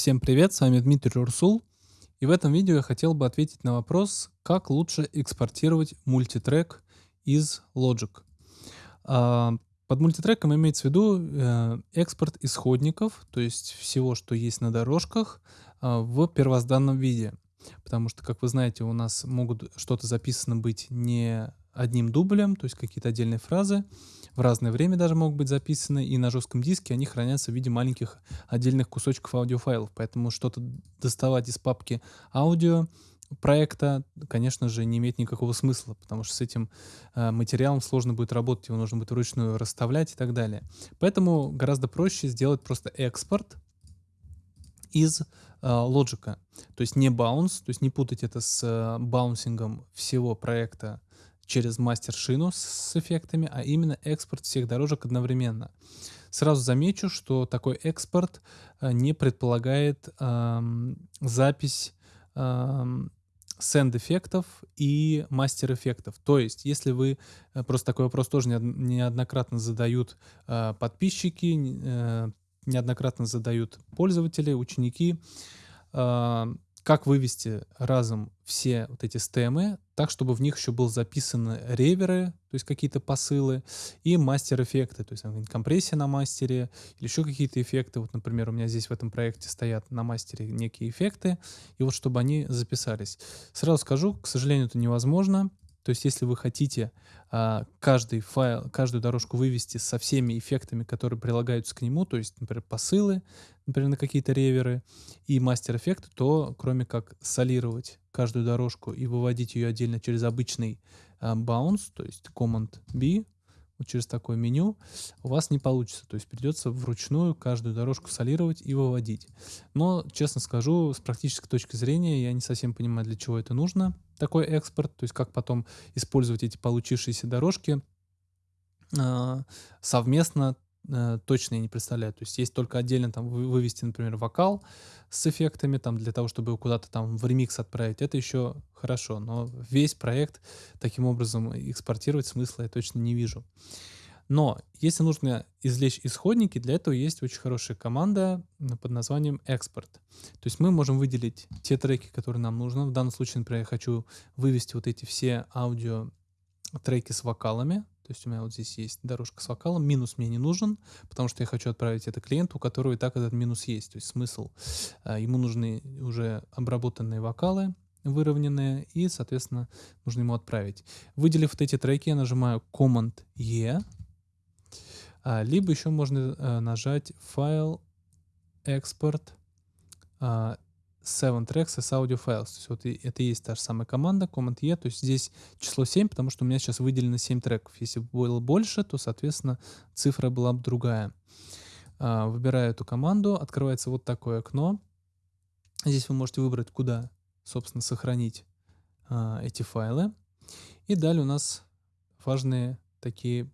Всем привет, с вами Дмитрий Урсул. И в этом видео я хотел бы ответить на вопрос, как лучше экспортировать мультитрек из Logic. А, под мультитреком имеется в виду э, экспорт исходников, то есть всего, что есть на дорожках, а, в первозданном виде. Потому что, как вы знаете, у нас могут что-то записано быть не одним дублем, то есть какие-то отдельные фразы, в разное время даже могут быть записаны, и на жестком диске они хранятся в виде маленьких отдельных кусочков аудиофайлов. Поэтому что-то доставать из папки аудио проекта, конечно же, не имеет никакого смысла, потому что с этим э, материалом сложно будет работать, его нужно будет вручную расставлять и так далее. Поэтому гораздо проще сделать просто экспорт из э, Logic. То есть не bounce, то есть не путать это с э, баунсингом всего проекта через мастер-шину с эффектами, а именно экспорт всех дорожек одновременно. Сразу замечу, что такой экспорт э, не предполагает эм, запись эм, сенд-эффектов и мастер-эффектов. То есть, если вы, э, просто такой вопрос тоже неоднократно задают э, подписчики, э, неоднократно задают пользователи, ученики, э, как вывести разом все вот эти стемы, так, чтобы в них еще был записаны реверы, то есть какие-то посылы, и мастер-эффекты, то есть компрессия на мастере, или еще какие-то эффекты. Вот, например, у меня здесь в этом проекте стоят на мастере некие эффекты, и вот чтобы они записались. Сразу скажу, к сожалению, это невозможно. То есть, если вы хотите а, каждый файл, каждую дорожку вывести со всеми эффектами, которые прилагаются к нему, то есть, например, посылы, например, на какие-то реверы и мастер-эффекты, то кроме как солировать каждую дорожку и выводить ее отдельно через обычный а, bounce, то есть Command-B, вот через такое меню, у вас не получится. То есть придется вручную каждую дорожку солировать и выводить. Но, честно скажу, с практической точки зрения я не совсем понимаю, для чего это нужно, такой экспорт, то есть как потом использовать эти получившиеся дорожки э, совместно э, точно я не представляю. То есть есть только отдельно там вывести, например, вокал с эффектами, там для того, чтобы его куда-то там в ремикс отправить. Это еще хорошо, но весь проект таким образом экспортировать смысла я точно не вижу. Но если нужно извлечь исходники, для этого есть очень хорошая команда под названием экспорт. То есть мы можем выделить те треки, которые нам нужны. В данном случае, например, я хочу вывести вот эти все аудио треки с вокалами. То есть у меня вот здесь есть дорожка с вокалом, минус мне не нужен, потому что я хочу отправить это клиенту, у которого и так этот минус есть. То есть смысл, а, ему нужны уже обработанные вокалы, выровненные, и, соответственно, нужно ему отправить. Выделив вот эти треки, я нажимаю Command-E, а, либо еще можно а, нажать файл, экспорт, 7 tracks as audio files. То есть вот это и есть та же самая команда, Command-E. То есть здесь число 7, потому что у меня сейчас выделено 7 треков. Если бы было больше, то, соответственно, цифра была бы другая. А, выбираю эту команду, открывается вот такое окно. Здесь вы можете выбрать, куда, собственно, сохранить а, эти файлы. И далее у нас важные такие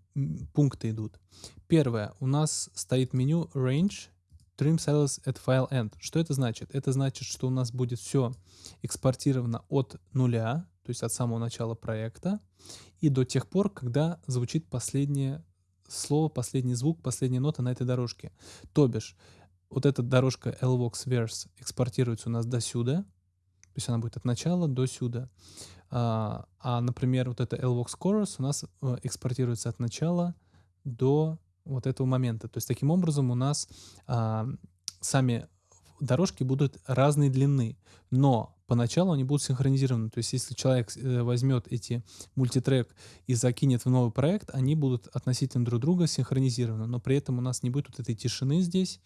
пункты идут. Первое. У нас стоит меню Range Trim Cells at File End. Что это значит? Это значит, что у нас будет все экспортировано от нуля, то есть от самого начала проекта, и до тех пор, когда звучит последнее слово, последний звук, последняя нота на этой дорожке. То бишь, вот эта дорожка LVOX Verse экспортируется у нас до сюда, то есть она будет от начала до сюда. А, а например, вот эта LVOX Chorus у нас э, экспортируется от начала до вот этого момента. То есть таким образом у нас а, сами дорожки будут разной длины, но поначалу они будут синхронизированы. То есть если человек э, возьмет эти мультитрек и закинет в новый проект, они будут относительно друг друга синхронизированы, но при этом у нас не будет вот этой тишины здесь,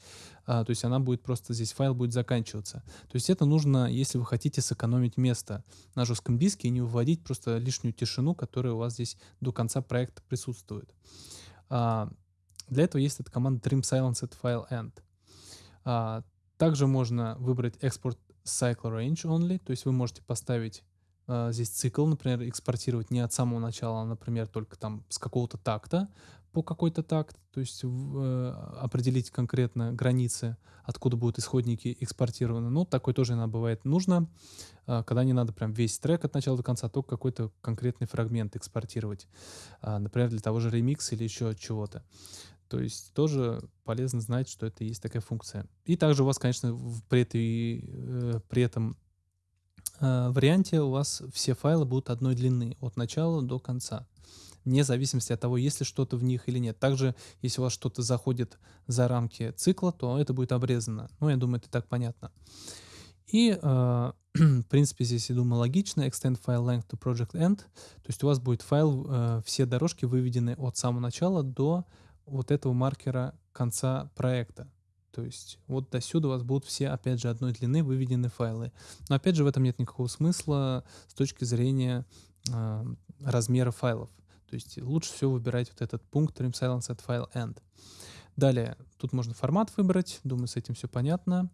а, то есть она будет просто, здесь файл будет заканчиваться. То есть это нужно, если вы хотите сэкономить место на жестком диске и не выводить просто лишнюю тишину, которая у вас здесь до конца проекта присутствует. А, для этого есть эта команда trim silence at file end. А, также можно выбрать export cycle range only, то есть вы можете поставить а, здесь цикл, например, экспортировать не от самого начала, а, например, только там с какого-то такта по какой-то такт, то есть э, определить конкретно границы, откуда будут исходники экспортированы. Ну, такой тоже иногда бывает нужно, э, когда не надо прям весь трек от начала до конца, только какой-то конкретный фрагмент экспортировать, э, например, для того же ремикса или еще чего-то. То есть тоже полезно знать, что это есть такая функция. И также у вас, конечно, при, этой, э, при этом э, варианте у вас все файлы будут одной длины от начала до конца вне зависимости от того, есть ли что-то в них или нет. Также, если у вас что-то заходит за рамки цикла, то это будет обрезано. Ну, я думаю, это так понятно. И, э, в принципе, здесь, я думаю, логично. Extend file length to project end. То есть у вас будет файл, э, все дорожки выведены от самого начала до вот этого маркера конца проекта. То есть вот до сюда у вас будут все, опять же, одной длины выведены файлы. Но опять же, в этом нет никакого смысла с точки зрения э, размера файлов. То есть лучше всего выбирать вот этот пункт trim silence at file end. Далее, тут можно формат выбрать, думаю, с этим все понятно.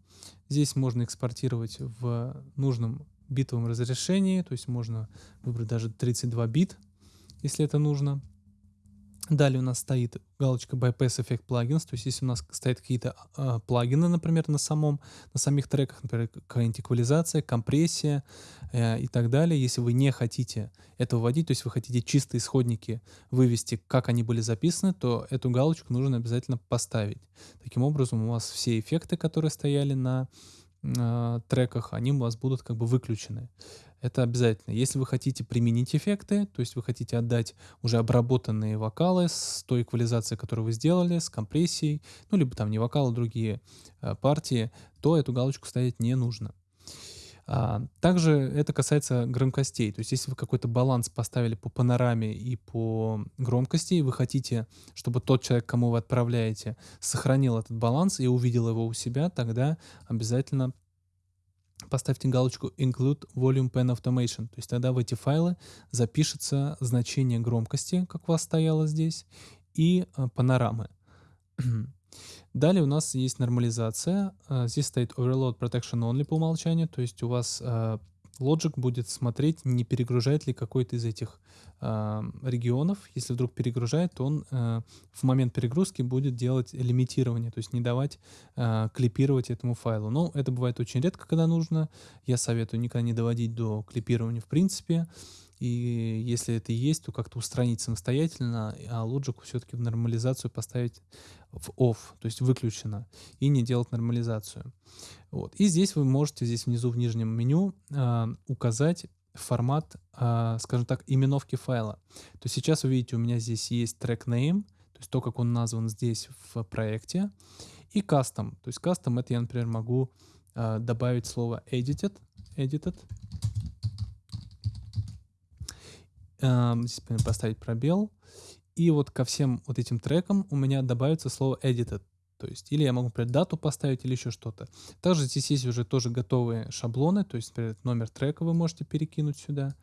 Здесь можно экспортировать в нужном битовом разрешении, то есть можно выбрать даже 32 бит, если это нужно. Далее у нас стоит галочка Bypass Effect Plugins, то есть если у нас стоят какие-то э, плагины, например, на, самом, на самих треках, например, какая-нибудь эквализация, компрессия э, и так далее, если вы не хотите это вводить, то есть вы хотите чистые исходники вывести, как они были записаны, то эту галочку нужно обязательно поставить. Таким образом, у вас все эффекты, которые стояли на э, треках, они у вас будут как бы выключены. Это обязательно. Если вы хотите применить эффекты, то есть вы хотите отдать уже обработанные вокалы с той эквализацией, которую вы сделали, с компрессией, ну, либо там не вокалы, а другие э, партии, то эту галочку ставить не нужно. А, также это касается громкостей. То есть если вы какой-то баланс поставили по панораме и по громкости, и вы хотите, чтобы тот человек, кому вы отправляете, сохранил этот баланс и увидел его у себя, тогда обязательно поставьте галочку Include Volume Pen Automation. То есть тогда в эти файлы запишется значение громкости, как у вас стояло здесь, и э, панорамы. Далее у нас есть нормализация. Э, здесь стоит Overload Protection Only по умолчанию, то есть у вас э, Logic будет смотреть, не перегружает ли какой-то из этих э, регионов. Если вдруг перегружает, то он э, в момент перегрузки будет делать лимитирование, то есть не давать э, клипировать этому файлу. Но это бывает очень редко, когда нужно. Я советую никогда не доводить до клипирования в принципе. И если это есть, то как-то устранить самостоятельно, а Logic все-таки в нормализацию поставить в off, то есть выключено, и не делать нормализацию. Вот. И здесь вы можете здесь внизу в нижнем меню э, указать формат, э, скажем так, именовки файла. То сейчас вы видите, у меня здесь есть track name, то есть то, как он назван здесь в проекте, и custom. То есть custom это я, например, могу э, добавить слово edited, edited, здесь поставить пробел, и вот ко всем вот этим трекам у меня добавится слово edited. То есть, или я могу, например, дату поставить или еще что-то. Также здесь есть уже тоже готовые шаблоны, то есть, например, номер трека вы можете перекинуть сюда.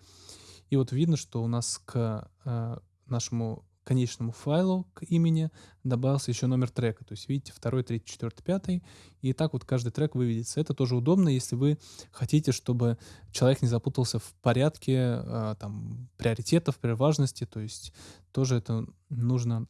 И вот видно, что у нас к э, нашему конечному файлу к имени добавился еще номер трека. То есть видите, второй, третий, четвертый, пятый. И так вот каждый трек выведется. Это тоже удобно, если вы хотите, чтобы человек не запутался в порядке э, там, приоритетов, при важности. То есть тоже это нужно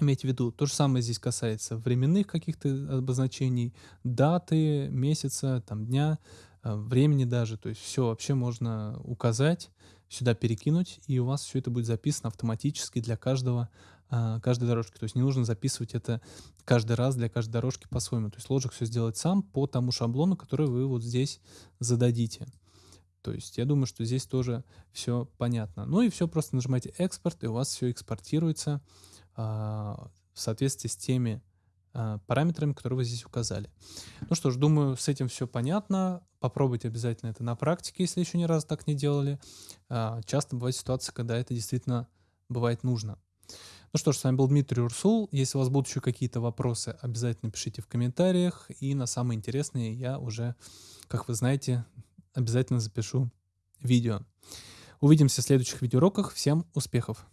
иметь в виду. То же самое здесь касается временных каких-то обозначений, даты, месяца, там, дня, э, времени даже. То есть все вообще можно указать сюда перекинуть, и у вас все это будет записано автоматически для каждого, а, каждой дорожки. То есть не нужно записывать это каждый раз для каждой дорожки по-своему. То есть Logic все сделает сам по тому шаблону, который вы вот здесь зададите. То есть я думаю, что здесь тоже все понятно. Ну и все, просто нажимаете экспорт, и у вас все экспортируется а, в соответствии с теми параметрами, которые вы здесь указали. Ну что ж, думаю, с этим все понятно. Попробуйте обязательно это на практике, если еще ни разу так не делали. А, часто бывает ситуация, когда это действительно бывает нужно. Ну что ж, с вами был Дмитрий Урсул. Если у вас будут еще какие-то вопросы, обязательно пишите в комментариях. И на самые интересные я уже, как вы знаете, обязательно запишу видео. Увидимся в следующих видеоуроках. Всем успехов!